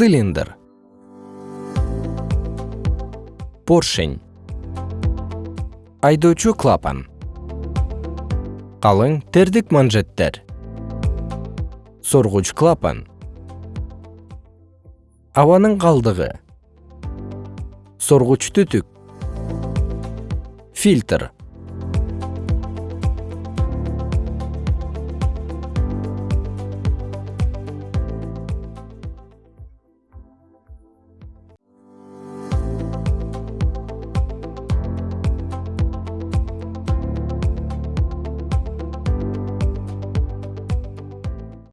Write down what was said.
цилиндр. Поршень. Айдоочу клапан. Калың тердик манжеттер. Соргуч клапан. Абанын калдыгы. Соргуч түтүк. Фильтр.